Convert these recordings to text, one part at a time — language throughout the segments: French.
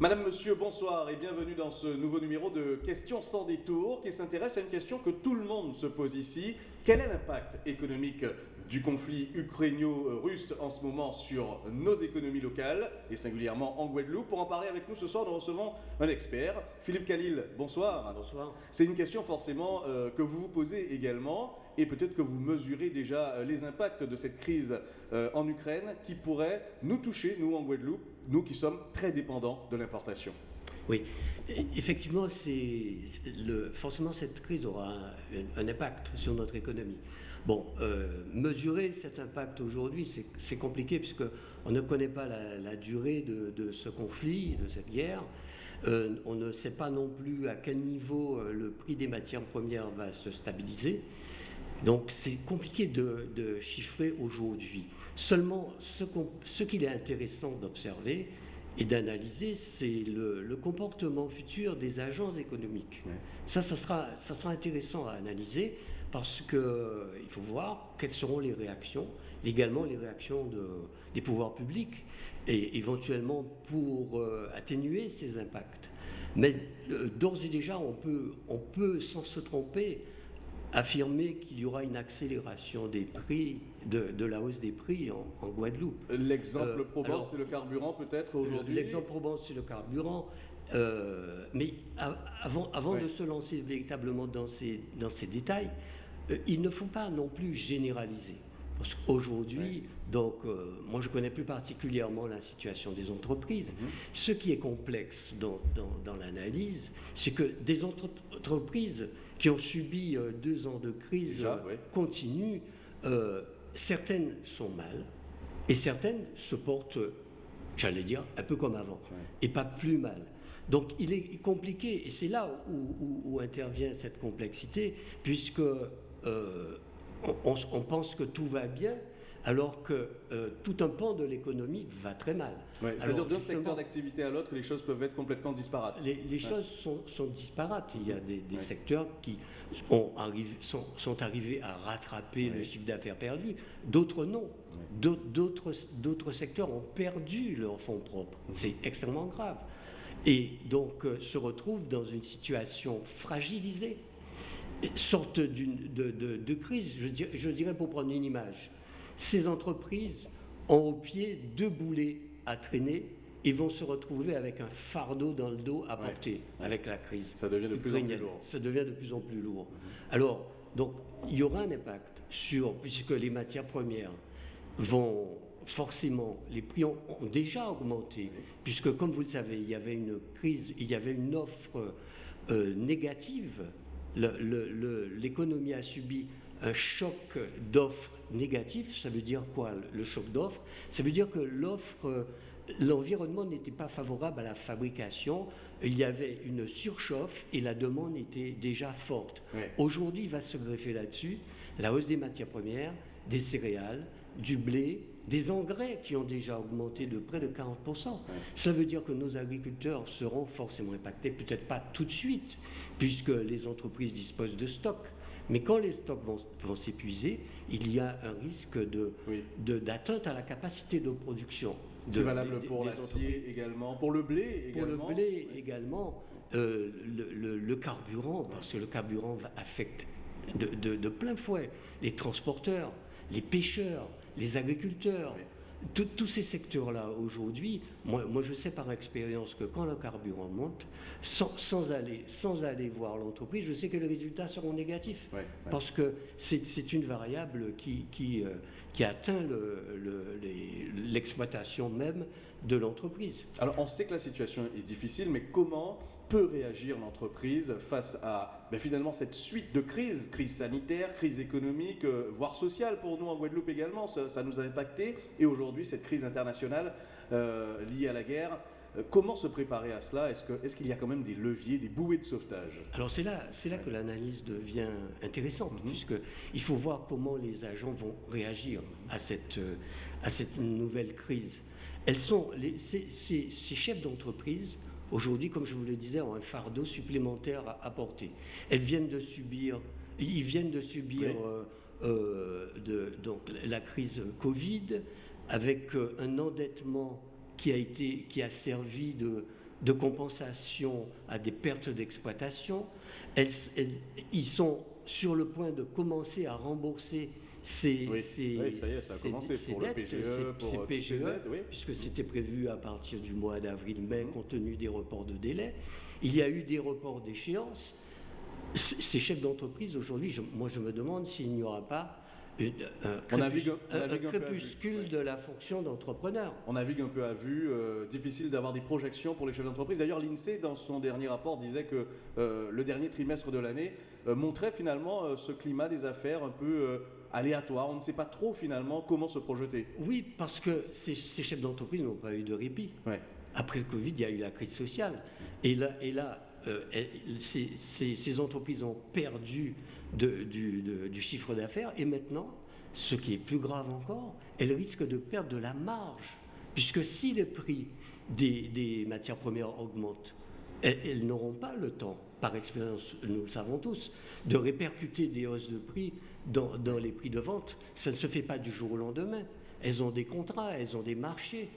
Madame, Monsieur, bonsoir et bienvenue dans ce nouveau numéro de Questions sans détour qui s'intéresse à une question que tout le monde se pose ici. Quel est l'impact économique du conflit ukrainio-russe en ce moment sur nos économies locales et singulièrement en Guadeloupe Pour en parler avec nous ce soir, nous recevons un expert, Philippe Khalil. Bonsoir. Bonsoir. C'est une question forcément euh, que vous vous posez également et peut-être que vous mesurez déjà euh, les impacts de cette crise euh, en Ukraine qui pourrait nous toucher, nous en Guadeloupe, nous qui sommes très dépendants de l'importation. Oui, effectivement, le, forcément cette crise aura un, impact sur notre économie. Bon, euh, mesurer cet impact aujourd'hui, c'est compliqué puisqu'on ne connaît pas la, durée de, ce conflit, de cette guerre. Euh, on ne sait pas non plus à quel niveau euh, le prix des matières premières va se stabiliser. Donc c'est compliqué de, chiffrer aujourd'hui. Seulement, ce, qu'il est intéressant d'observer et d'analyser, c'est le, comportement futur des agences économiques. Ça, ça sera, ça sera intéressant à analyser parce qu'il euh, faut voir quelles seront les réactions, également les réactions des pouvoirs publics, et éventuellement pour euh, atténuer ces impacts. Mais euh, d'ores et déjà, on peut, on peut sans se tromper, affirmer qu'il y aura une accélération des prix, de, la hausse des prix en, Guadeloupe. L'exemple probant, c'est le carburant peut-être aujourd'hui L'exemple probant, c'est le carburant. mais avant, avant de se lancer véritablement dans ces, dans ces détails, il ne faut pas non plus généraliser. Parce qu'aujourd'hui, donc, euh, moi je connais plus particulièrement la situation des entreprises. Mhm. Ce qui est complexe dans, l'analyse, c'est que des entreprises qui ont subi euh, deux ans de crise continuent, certaines sont mal et certaines se portent, j'allais dire, un peu comme avant, et pas plus mal. Donc il est compliqué, et c'est là où, intervient cette complexité, puisque euh, on, pense que tout va bien, alors que euh, tout un pan de l'économie va très mal. C'est-à-dire d'un secteur d'activité à l'autre, les choses peuvent être complètement disparates. Les, choses sont, disparates. Il y a des, secteurs qui ont sont, arrivés à rattraper le chiffre d'affaires perdu, d'autres non. D'autres secteurs ont perdu leurs fonds propres. C'est extrêmement grave. Et donc euh, se retrouvent dans une situation fragilisée sorte de, crise, je dirais, pour prendre une image. Ces entreprises ont au pied deux boulets à traîner et vont se retrouver avec un fardeau dans le dos à porter avec la crise. Ça devient de plus en plus lourd. Ça devient de plus en plus lourd. Alors, donc, il y aura un impact sur, puisque les matières premières vont forcément, les prix ont, déjà augmenté, puisque comme vous le savez, il y avait une crise, il y avait une offre euh, négative l'économie a subi un choc d'offres négatif. Ça veut dire quoi, le choc d'offres? Ça veut dire que l'offre, l'environnement n'était pas favorable à la fabrication. Il y avait une surchauffe et la demande était déjà forte. Aujourd'hui, il va se greffer là-dessus la hausse des matières premières, des céréales, du blé, des engrais qui ont déjà augmenté de près de 40%. Ça veut dire que nos agriculteurs seront forcément impactés, peut-être pas tout de suite, puisque les entreprises disposent de stocks. Mais quand les stocks vont, s'épuiser, il y a un risque d'atteinte de, à la capacité de production. C'est valable pour l'acier également, pour le blé également. Pour le blé également, euh, le, carburant, parce que le carburant affecte de plein fouet les transporteurs, les pêcheurs, les agriculteurs. Tous ces secteurs-là, aujourd'hui, moi, moi, je sais par expérience que quand le carburant monte, sans, aller, sans aller voir l'entreprise, je sais que les résultats seront négatifs. Parce que c'est une variable qui, qui, euh, qui atteint l'exploitation même de l'entreprise. Alors on sait que la situation est difficile, mais comment peut réagir l'entreprise face à ben, finalement cette suite de crises, crise sanitaire, crise économique, euh, voire sociale pour nous en Guadeloupe également, ça, nous a impacté, et aujourd'hui cette crise internationale euh, liée à la guerre. Euh, comment se préparer à cela? Est-ce qu'il y a quand même des leviers, des bouées de sauvetage? Alors c'est là, là que l'analyse devient intéressante, mhm. puisqu'il faut voir comment les agents vont réagir à cette, à cette nouvelle crise. Elles sont, les, ces, ces chefs d'entreprise aujourd'hui, comme je vous le disais, ont un fardeau supplémentaire à, porter. Elles viennent de subir, ils viennent de subir euh, euh, de, donc, la crise Covid avec euh, un endettement qui a, été, qui a servi de, de compensation à des pertes d'exploitation. ils sont sur le point de commencer à rembourser ces, oui. ça y est, ça a commencé pour le PGE, pour PGE, puisque c'était prévu à partir du mois d'avril-mai, mhm. compte tenu des reports de délai. Il y a eu des reports d'échéance. Ces chefs d'entreprise, aujourd'hui, moi je me demande s'il n'y aura pas un, on navigue, un, crépuscule de la fonction d'entrepreneur. On navigue un peu à vue, euh, difficile d'avoir des projections pour les chefs d'entreprise. D'ailleurs, l'INSEE, dans son dernier rapport, disait que euh, le dernier trimestre de l'année euh, montrait finalement ce climat des affaires un peu aléatoire. On ne sait pas trop finalement comment se projeter. Oui, parce que ces, chefs d'entreprise n'ont pas eu de répit. Après le Covid, il y a eu la crise sociale. Et là, et là ces, entreprises ont perdu du, chiffre d'affaires. Et maintenant, ce qui est plus grave encore, elles risquent de perdre de la marge. Puisque si les prix des, matières premières augmentent, elles, n'auront pas le temps, par expérience, nous le savons tous, de répercuter des hausses de prix dans, les prix de vente. Ça ne se fait pas du jour au lendemain. Elles ont des contrats, elles ont des marchés.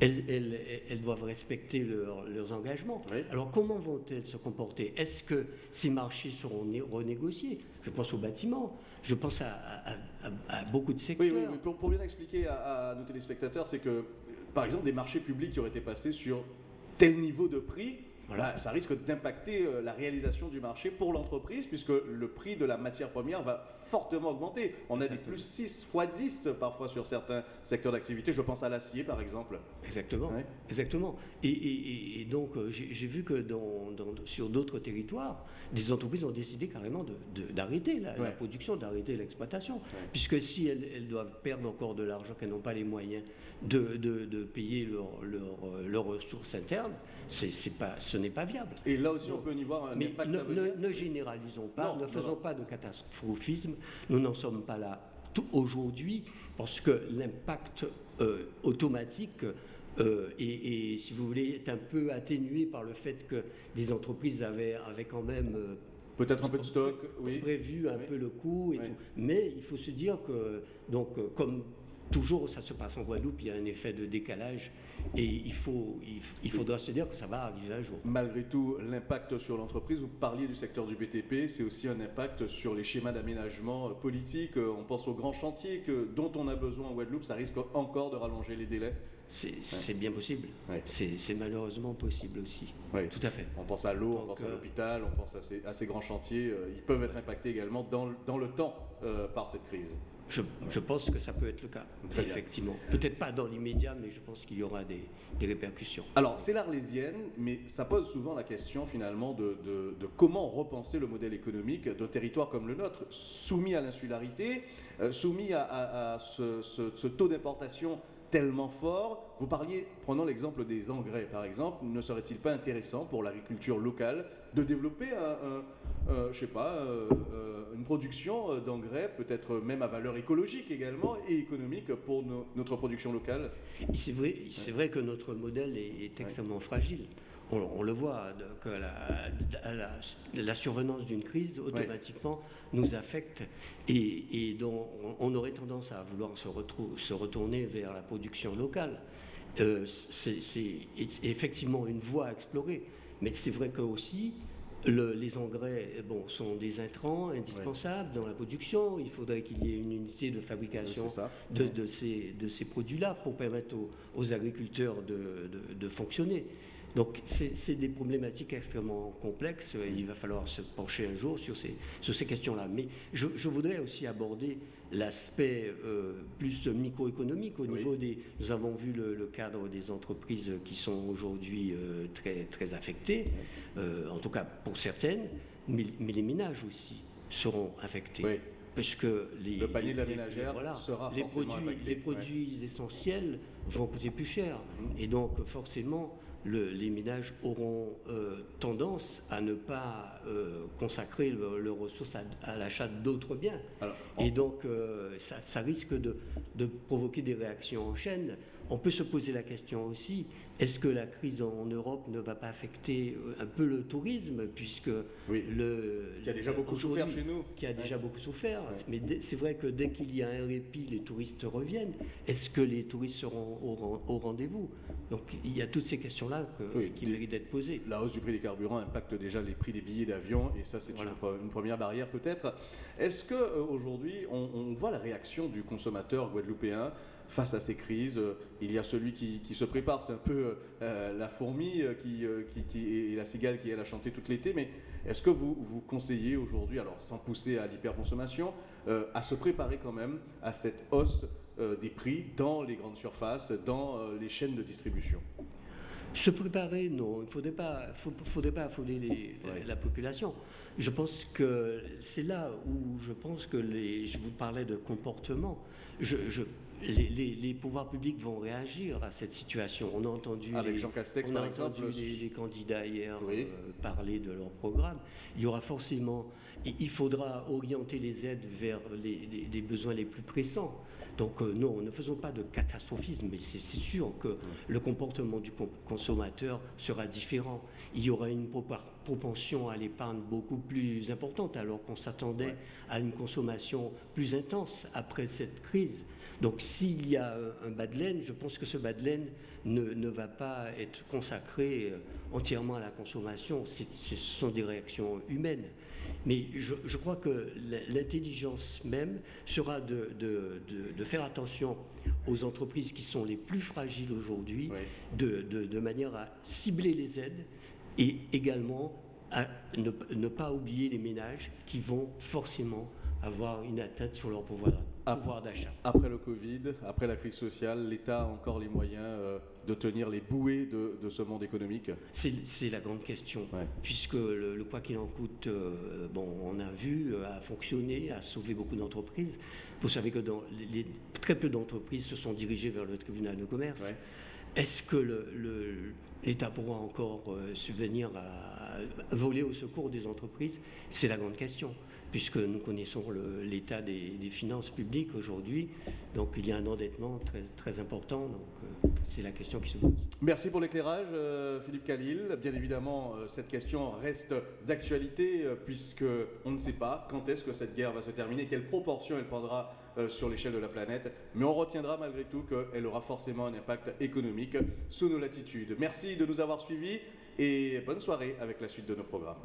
Elles, doivent respecter leurs engagements. Alors comment vont-elles se comporter? Est-ce que ces marchés seront renégociés? Je pense au bâtiment, je pense à, beaucoup de secteurs. Oui, oui, Pour, bien expliquer à, nos téléspectateurs, c'est que, par exemple, des marchés publics qui auraient été passés sur tel niveau de prix, voilà. ça risque d'impacter euh, la réalisation du marché pour l'entreprise, puisque le prix de la matière première va fortement augmenter. On a des plus 6 fois 10 parfois sur certains secteurs d'activité. Je pense à l'acier, par exemple. Exactement. Exactement. Et, donc, euh, j'ai vu que dans, sur d'autres territoires, des entreprises ont décidé carrément d'arrêter la, production, d'arrêter l'exploitation. Puisque si elles, doivent perdre encore de l'argent, qu'elles n'ont pas les moyens de, payer leurs leur, ressources internes, c'est pas, ce n'est pas viable. Et là aussi, on peut y voir un impact ne, ne, généralisons pas, ne faisons pas de catastrophisme. Nous n'en sommes pas là aujourd'hui parce que l'impact euh, automatique euh, et, si vous voulez, est un peu atténué par le fait que des entreprises avaient, avaient quand même euh, peut-être un peu de stock, oui. prévu un peu le coût et tout. Mais il faut se dire que, donc, comme toujours ça se passe en Guadeloupe, il y a un effet de décalage et il, faut, il, faudra se dire que ça va arriver un jour. Malgré tout, l'impact sur l'entreprise, vous parliez du secteur du BTP, c'est aussi un impact sur les schémas d'aménagement politique. On pense aux grands chantiers que, dont on a besoin en Guadeloupe, ça risque encore de rallonger les délais. C'est bien possible. C'est malheureusement possible aussi. Tout à fait. On pense à l'eau, on pense à euh, l'hôpital, on pense à ces, grands chantiers. Euh, ils peuvent être impactés également dans, dans le temps euh, par cette crise. Je, pense que ça peut être le cas, effectivement. Peut-être pas dans l'immédiat, mais je pense qu'il y aura des, répercussions. Alors, c'est l'Arlésienne, mais ça pose souvent la question finalement de, comment repenser le modèle économique d'un territoire comme le nôtre, soumis à l'insularité, euh, soumis à, ce, taux d'importation tellement fort. Vous parliez, prenons l'exemple des engrais par exemple, ne serait-il pas intéressant pour l'agriculture locale de développer un euh, je sais pas, euh, euh, une production d'engrais, peut-être même à valeur écologique également et économique pour notre production locale? C'est vrai, c'est vrai que notre modèle est, extrêmement fragile. On, le voit, que la, survenance d'une crise automatiquement nous affecte et, dont on, aurait tendance à vouloir se, se retourner vers la production locale. c'est effectivement une voie à explorer, mais c'est vrai que aussi les engrais bon, sont des intrants indispensables dans la production. Il faudrait qu'il y ait une unité de fabrication de, ces, de ces produits-là pour permettre aux, agriculteurs de, fonctionner. Donc c'est des problématiques extrêmement complexes. Il va falloir se pencher un jour sur ces, sur ces questions-là. Mais je, voudrais aussi aborder l'aspect euh, plus microéconomique au niveau des... Nous avons vu le, cadre des entreprises qui sont aujourd'hui euh, très, très affectées, euh, en tout cas pour certaines, mais, les ménages aussi seront affectés. Puisque les, le panier de la ménagère sera les produits, les produits essentiels vont coûter plus cher. Mmh. Et donc forcément, les ménages auront euh, tendance à ne pas euh, consacrer leurs ressources à, l'achat d'autres biens. Et donc, euh, ça, risque de, provoquer des réactions en chaîne. On peut se poser la question aussi, est-ce que la crise en Europe ne va pas affecter euh, un peu le tourisme, puisque le... Qui a déjà beaucoup souffert chez nous. Qui a déjà beaucoup souffert. Mais c'est vrai que dès qu'il y a un répit, les touristes reviennent. Est-ce que les touristes seront au, rendez-vous? Donc il y a toutes ces questions-là qui méritent d'être posées. La hausse du prix des carburants impacte déjà les prix des billets d'avion, et ça c'est une, première barrière peut-être. Est-ce qu'aujourd'hui euh, on, on voit la réaction du consommateur guadeloupéen face à ces crises. Euh, il y a celui qui, se prépare, c'est un peu euh, la fourmi euh, qui, et la cigale qui est à chanter toute l'été, mais est-ce que vous, vous conseillez aujourd'hui, alors sans pousser à l'hyperconsommation, à se préparer quand même à cette hausse des prix dans les grandes surfaces, dans les chaînes de distribution? Se préparer, non. Il ne faudrait pas, faudrait pas affoler la population. Je pense que c'est là où je pense que les, je vous parlais de comportement. je, les, pouvoirs publics vont réagir à cette situation. On a entendu, Avec les, Jean Castex, par exemple, les, candidats hier euh, parler de leur programme. Il y aura forcément, il faudra orienter les aides vers les, besoins les plus pressants. Donc euh, non, ne faisons pas de catastrophisme, mais c'est sûr que le comportement du consommateur sera différent. Il y aura une propension à l'épargne beaucoup plus importante alors qu'on s'attendait à une consommation plus intense après cette crise. Donc s'il y a un bas de laine, je pense que ce bas de laine ne, va pas être consacré euh, entièrement à la consommation. ce sont des réactions humaines. Mais je, crois que l'intelligence même sera de, faire attention aux entreprises qui sont les plus fragiles aujourd'hui, de, manière à cibler les aides et également à ne pas oublier les ménages qui vont forcément avoir une atteinte sur leur pouvoir, d'achat. Après le Covid, après la crise sociale, l'État a encore les moyens euh, de tenir les bouées de, ce monde économique C'est la grande question, puisque le, quoi qu'il en coûte, euh, bon, on a vu, euh, a fonctionné, a sauvé beaucoup d'entreprises. Vous savez que dans les, très peu d'entreprises se sont dirigées vers le tribunal de commerce. Est-ce que l'État pourra encore subvenir à voler au secours des entreprises C'est la grande question puisque nous connaissons l'état des, finances publiques aujourd'hui. Donc il y a un endettement très, très important. Donc euh, c'est la question qui se pose. Merci pour l'éclairage, euh, Philippe Khalil. Bien évidemment, euh, cette question reste d'actualité, puisque on ne sait pas quand est-ce que cette guerre va se terminer, quelle proportion elle prendra sur l'échelle de la planète. Mais on retiendra malgré tout qu'elle aura forcément un impact économique sous nos latitudes. Merci de nous avoir suivis et bonne soirée avec la suite de nos programmes.